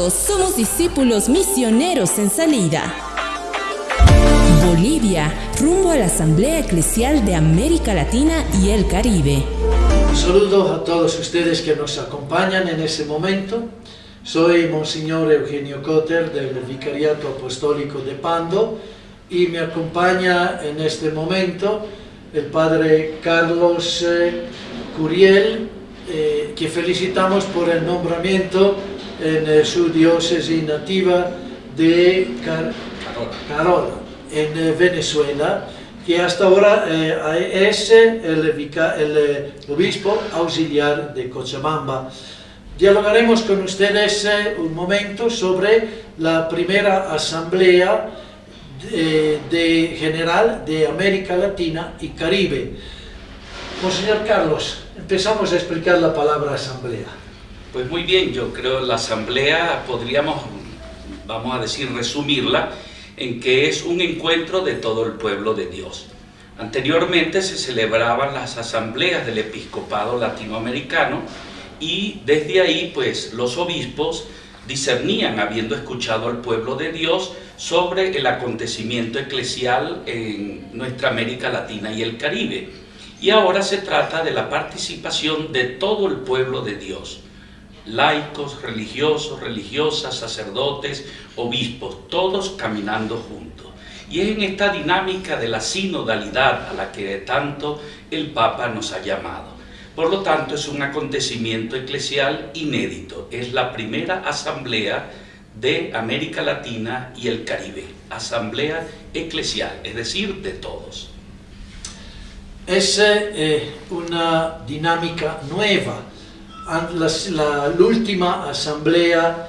Todos somos discípulos misioneros en salida. Bolivia, rumbo a la Asamblea Eclesial de América Latina y el Caribe. Un saludo a todos ustedes que nos acompañan en ese momento. Soy Monseñor Eugenio Cotter del Vicariato Apostólico de Pando y me acompaña en este momento el Padre Carlos eh, Curiel, eh, que felicitamos por el nombramiento en eh, su diócesis nativa de Carola, en eh, Venezuela, que hasta ahora es el, el, obispo auxiliar de Cochabamba. Dialogaremos con ustedes un momento sobre la primera asamblea de, de general de América Latina y Caribe. Monseñor Carlos, empezamos a explicar la palabra asamblea. Pues muy bien, yo creo la asamblea podríamos, vamos a decir, resumirla en que es un encuentro de todo el pueblo de Dios. Anteriormente se celebraban las asambleas del episcopado latinoamericano y desde ahí pues los obispos discernían, habiendo escuchado al pueblo de Dios, sobre el acontecimiento eclesial en nuestra América Latina y el Caribe y ahora se trata de la participación de todo el pueblo de Dios, laicos, religiosos, religiosas, sacerdotes, obispos, todos caminando juntos. Y es en esta dinámica de la sinodalidad a la que tanto el Papa nos ha llamado. Por lo tanto, es un acontecimiento eclesial inédito. Es la primera asamblea de América Latina y el Caribe. Asamblea eclesial, es decir, de todos es eh, una dinámica nueva. La, última asamblea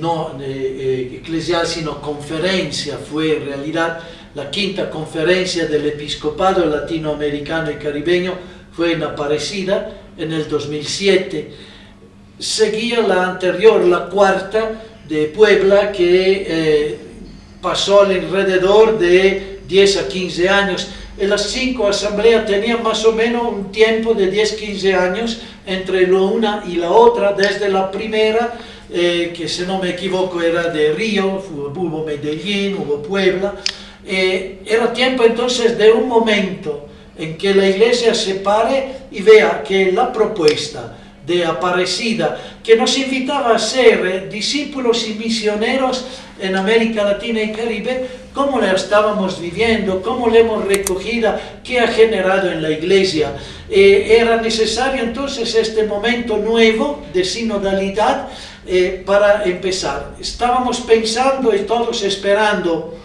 no eh, eh, eclesial, sino conferencia, fue en realidad la quinta conferencia del episcopado latinoamericano y caribeño, fue en Aparecida en el 2007. Seguía la anterior, la cuarta de Puebla, que pasó alrededor de 10 a 15 años en las cinco asambleas tenían más o menos un tiempo de 10-15 años entre la una y la otra, desde la primera, eh, que si no me equivoco era de Río, hubo Medellín, hubo Puebla, eh, era tiempo entonces de un momento en que la iglesia se pare y vea que la propuesta de Aparecida, que nos invitaba a ser eh, discípulos y misioneros en América Latina y Caribe, cómo la estábamos viviendo, cómo la hemos recogido, qué ha generado en la iglesia. Eh, era necesario entonces este momento nuevo de sinodalidad eh, para empezar. Estábamos pensando y todos esperando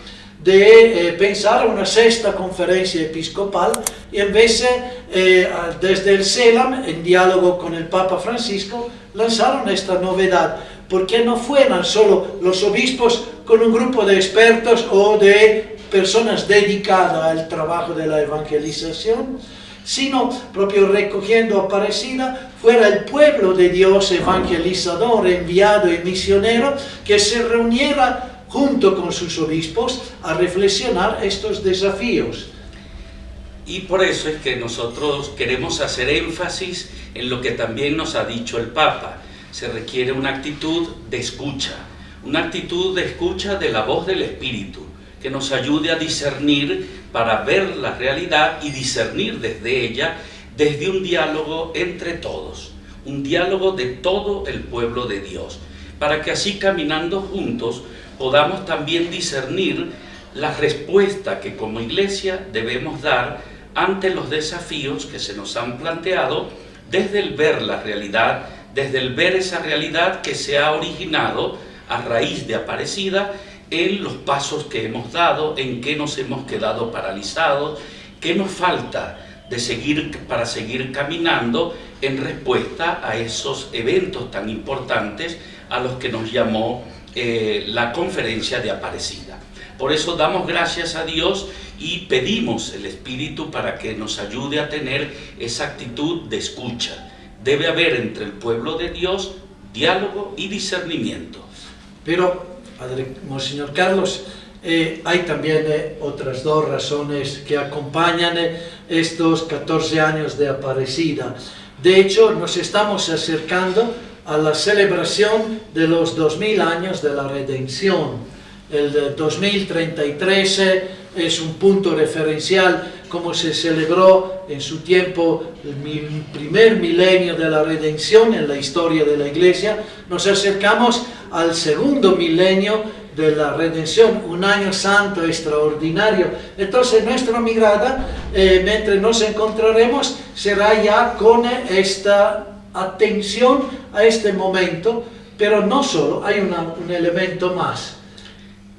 de eh, pensar una sexta conferencia episcopal y en vez de, desde el CELAM, en diálogo con el Papa Francisco, lanzaron esta novedad. Porque no fueran solo los obispos con un grupo de expertos o de personas dedicadas al trabajo de la evangelización, sino propio recogiendo Aparecida, fuera el pueblo de Dios evangelizador, enviado y misionero, que se reuniera junto con sus obispos a reflexionar estos desafíos. Y por eso es que nosotros queremos hacer énfasis en lo que también nos ha dicho el Papa, se requiere una actitud de escucha, una actitud de escucha de la voz del Espíritu, que nos ayude a discernir para ver la realidad y discernir desde ella, desde un diálogo entre todos, un diálogo de todo el pueblo de Dios, para que así caminando juntos podamos también discernir la respuesta que como iglesia debemos dar ante los desafíos que se nos han planteado desde el ver la realidad desde el ver esa realidad que se ha originado a raíz de Aparecida en los pasos que hemos dado, en que nos hemos quedado paralizados, qué nos falta de seguir, para seguir caminando en respuesta a esos eventos tan importantes a los que nos llamó eh, la conferencia de Aparecida. Por eso damos gracias a Dios y pedimos el Espíritu para que nos ayude a tener esa actitud de escucha, debe haber entre el pueblo de Dios diálogo y discernimiento. Pero, Padre Monseñor Carlos, eh, hay también eh, otras dos razones que acompañan eh, estos 14 años de Aparecida. De hecho, nos estamos acercando a la celebración de los 2000 años de la redención. El 2033 es un punto referencial como se celebró en su tiempo el primer milenio de la redención en la historia de la iglesia. Nos acercamos al segundo milenio de la redención, un año santo extraordinario. Entonces nuestra mirada, eh, mientras nos encontraremos, será ya con esta atención a este momento, pero no solo, hay un elemento más.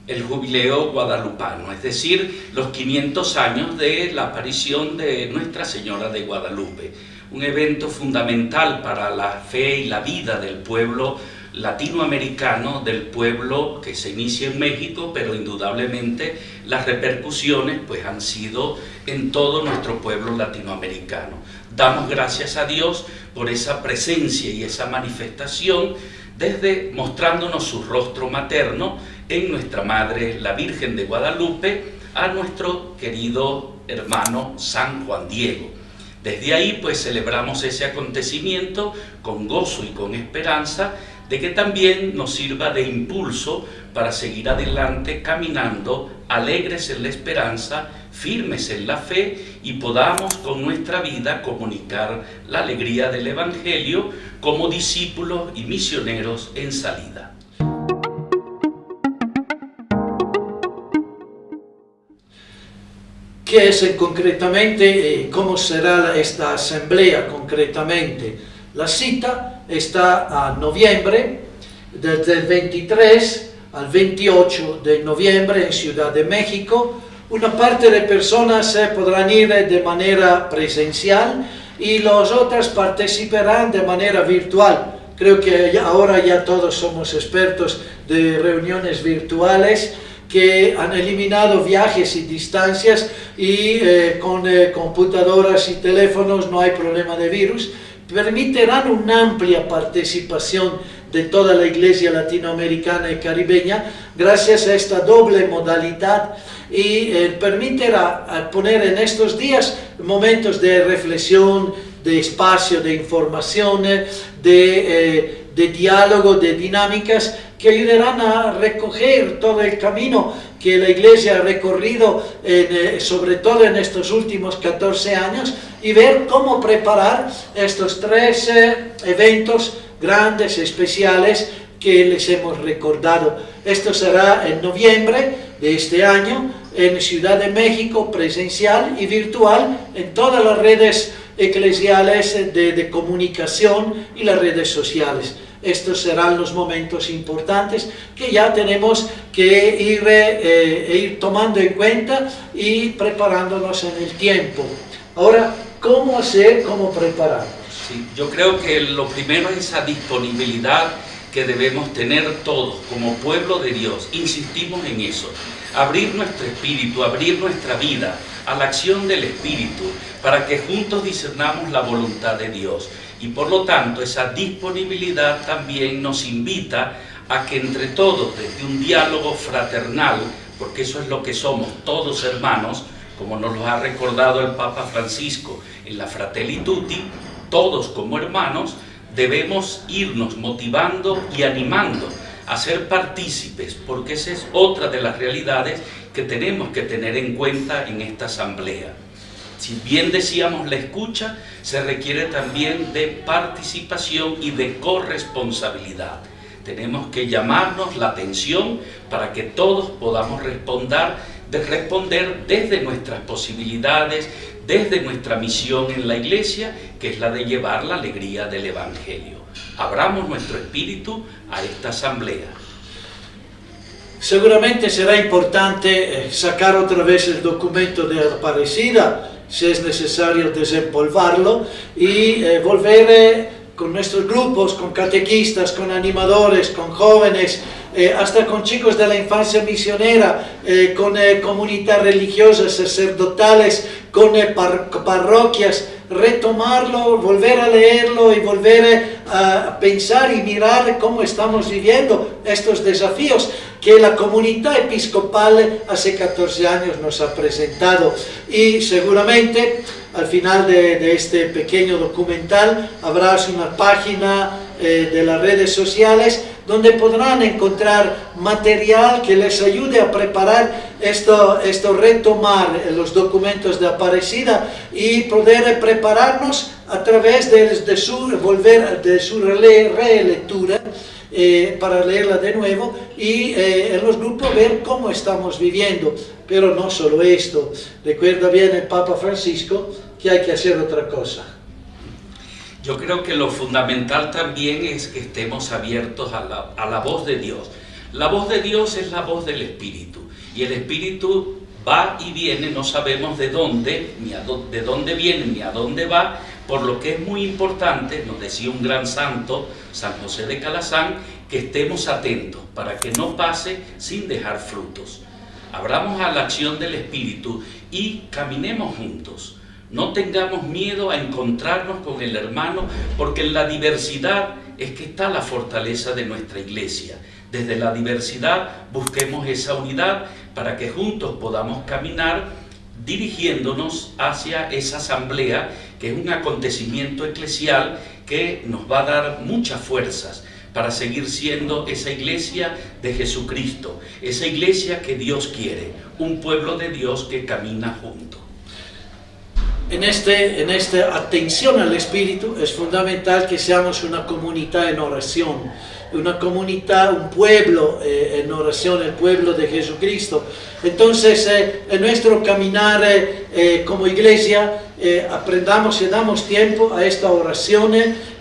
El jubileo guadalupano, es decir, los 500 años de la aparición de Nuestra Señora de Guadalupe, un evento fundamental para la fe y la vida del pueblo latinoamericano, del pueblo que se inicia en México, pero indudablemente las repercusiones pues han sido en todo nuestro pueblo latinoamericano. Damos gracias a Dios por esa presencia y esa manifestación desde mostrándonos su rostro materno en nuestra Madre, la Virgen de Guadalupe, a nuestro querido hermano San Juan Diego. Desde ahí pues celebramos ese acontecimiento con gozo y con esperanza de que también nos sirva de impulso para seguir adelante caminando alegres en la esperanza, firmes en la fe y podamos con nuestra vida comunicar la alegría del Evangelio como discípulos y misioneros en salida. ¿Qué es concretamente, eh, cómo será esta asamblea concretamente? La cita está a noviembre, desde el 23 al 28 de noviembre en Ciudad de México. Una parte de personas podrán ir de manera presencial y las otras participarán de manera virtual. Creo que ahora ya todos somos expertos de reuniones virtuales que han eliminado viajes y distancias y eh, con eh, computadoras y teléfonos no hay problema de virus permitirán una amplia participación de toda la iglesia latinoamericana y caribeña gracias a esta doble modalidad. Y eh, permitirá eh, poner en estos días momentos de reflexión, de espacio, de información, de, eh, de diálogo, de dinámicas que ayudarán a recoger todo el camino que la Iglesia ha recorrido, sobre todo en estos últimos 14 años, y ver cómo preparar estos tres eh, eventos grandes, especiales, que les hemos recordado. Esto será en noviembre de este año en Ciudad de México, presencial y virtual, en todas las redes eclesiales de, de comunicación y las redes sociales. Estos serán los momentos importantes que ya tenemos que ir, eh, ir tomando en cuenta y preparándonos en el tiempo. Ahora, ¿Cómo hacer, cómo prepararnos? Sí, yo creo que lo primero es esa disponibilidad que debemos tener todos como pueblo de Dios. Insistimos en eso. Abrir nuestro espíritu, abrir nuestra vida a la acción del Espíritu para que juntos discernamos la voluntad de Dios. Y por lo tanto esa disponibilidad también nos invita a que entre todos, desde un diálogo fraternal, porque eso es lo que somos, todos hermanos, como nos lo ha recordado el Papa Francisco en la Fratelli Tutti, todos como hermanos debemos irnos motivando y animando a ser partícipes, porque esa es otra de las realidades que tenemos que tener en cuenta en esta asamblea. Si bien decíamos la escucha, se requiere también de participación y de corresponsabilidad. Tenemos que llamarnos la atención para que todos podamos responder de responder desde nuestras posibilidades, desde nuestra misión en la iglesia, que es la de llevar la alegría del Evangelio. Abramos nuestro espíritu a esta asamblea. Seguramente será importante eh, sacar otra vez el documento de Aparecida, si es necesario desempolvarlo, y eh, volver eh, con nuestros grupos, con catequistas, con animadores, con jóvenes, eh, hasta con chicos de la infancia misionera, eh, con eh, comunidades religiosas, sacerdotales, con parroquias, retomarlo, volver a leerlo y volver a pensar y mirar cómo estamos viviendo estos desafíos que la comunidad episcopal hace 14 años nos ha presentado. Y seguramente al final de, este pequeño documental habrá una página eh, de las redes sociales donde podrán encontrar material que les ayude a preparar esto, esto retomar los documentos de Aparecida y poder prepararnos a través de, su, volver, de su relectura eh, para leerla de nuevo y eh, en los grupos ver cómo estamos viviendo. Pero no solo esto, recuerda bien el Papa Francisco que hay que hacer otra cosa. Yo creo que lo fundamental también es que estemos abiertos a la, a la voz de Dios. La voz de Dios es la voz del Espíritu y el Espíritu va y viene, no sabemos de dónde, ni a de dónde viene ni a dónde va, por lo que es muy importante, nos decía un gran santo, San José de Calazán, que estemos atentos para que no pase sin dejar frutos. Abramos a la acción del Espíritu y caminemos juntos. No tengamos miedo a encontrarnos con el hermano, porque en la diversidad es que está la fortaleza de nuestra iglesia. Desde la diversidad busquemos esa unidad para que juntos podamos caminar dirigiéndonos hacia esa asamblea que es un acontecimiento eclesial que nos va a dar muchas fuerzas para seguir siendo esa iglesia de Jesucristo, esa iglesia que Dios quiere, un pueblo de Dios que camina junto en, este, en esta atención al Espíritu es fundamental que seamos una comunidad en oración, una comunidad, un pueblo eh, en oración, el pueblo de Jesucristo. Entonces, eh, en nuestro caminar eh, como iglesia, aprendamos y damos tiempo a esta oración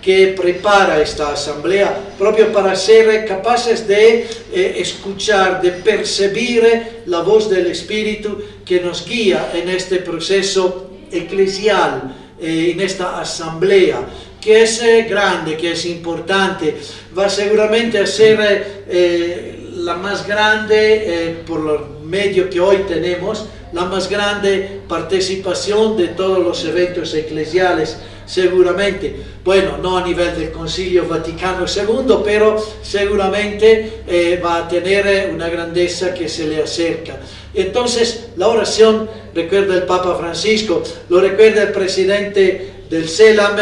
que prepara esta asamblea, propio para ser capaces de escuchar, de percibir la voz del Espíritu que nos guía en este proceso eclesial eh, en esta asamblea, que es eh, grande, que es importante, va seguramente a ser eh, la más grande, por los medios que hoy tenemos, la más grande participación de todos los eventos eclesiales, seguramente. Bueno, no a nivel del Concilio Vaticano II, pero seguramente va a tener una grandeza que se le acerca. Entonces, la oración, recuerda el Papa Francisco, lo recuerda el presidente del CELAM,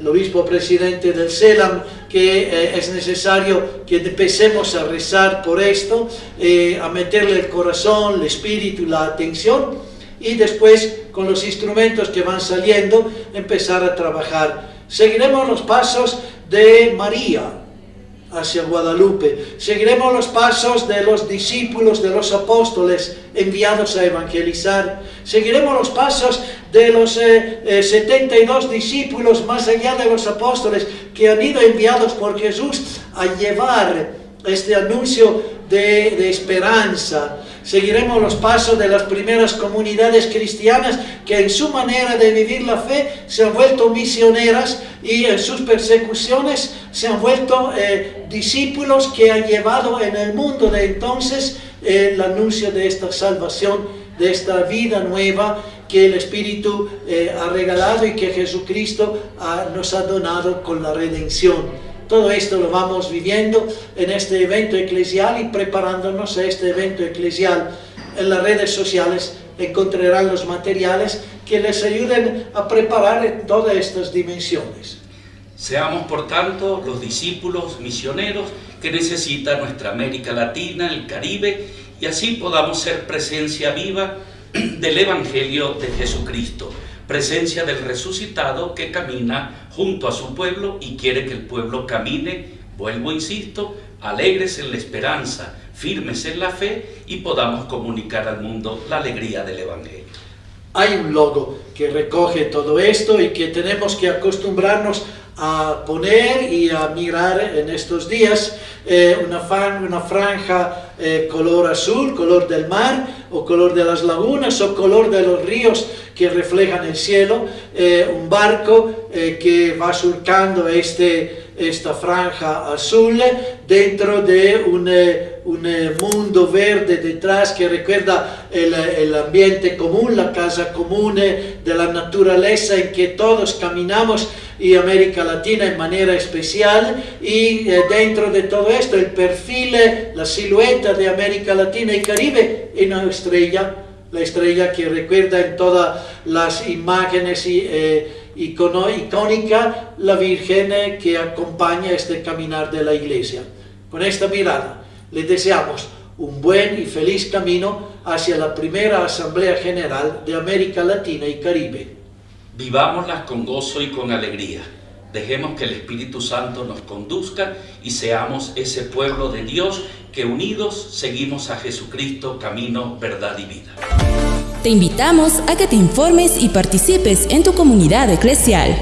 el obispo presidente del CELAM, que eh, es necesario que empecemos a rezar por esto, eh, a meterle el corazón, el espíritu, la atención, y después, con los instrumentos que van saliendo, empezar a trabajar. Seguiremos los pasos de María, hacia Guadalupe. Seguiremos los pasos de los discípulos, de los apóstoles enviados a evangelizar. Seguiremos los pasos de los 72 eh, eh, discípulos más allá de los apóstoles que han ido enviados por Jesús a llevar este anuncio de esperanza, Seguiremos los pasos de las primeras comunidades cristianas que en su manera de vivir la fe se han vuelto misioneras y en sus persecuciones se han vuelto eh, discípulos que han llevado en el mundo de entonces eh, el anuncio de esta salvación, de esta vida nueva que el Espíritu eh, ha regalado y que Jesucristo nos ha donado con la redención. Todo esto lo vamos viviendo en este evento eclesial y preparándonos a este evento eclesial. En las redes sociales encontrarán los materiales que les ayuden a preparar todas estas dimensiones. Seamos, por tanto, los discípulos misioneros que necesita nuestra América Latina, el Caribe, y así podamos ser presencia viva del Evangelio de Jesucristo presencia del resucitado que camina junto a su pueblo y quiere que el pueblo camine, vuelvo, insisto, alegres en la esperanza, firmes en la fe y podamos comunicar al mundo la alegría del Evangelio. Hay un logo que recoge todo esto y que tenemos que acostumbrarnos a poner y a mirar en estos días eh, una, franja eh, color azul, color del mar, o color de las lagunas, o color de los ríos que reflejan el cielo, eh, un barco que va surcando este, esta franja azul dentro de un, un mundo verde detrás que recuerda el, el, ambiente común, la casa común de la naturaleza en que todos caminamos y América Latina en manera especial y eh, dentro de todo esto el perfil, eh, la silueta de América Latina y Caribe en una estrella, la estrella que recuerda en todas las imágenes y, eh, icono- icónica la Virgen que acompaña este caminar de la iglesia. Con esta mirada le deseamos un buen y feliz camino hacia la primera Asamblea General de América Latina y Caribe. Vivámoslas con gozo y con alegría. Dejemos que el Espíritu Santo nos conduzca y seamos ese pueblo de Dios que unidos seguimos a Jesucristo, camino, verdad y vida. Te invitamos a que te informes y participes en tu comunidad eclesial.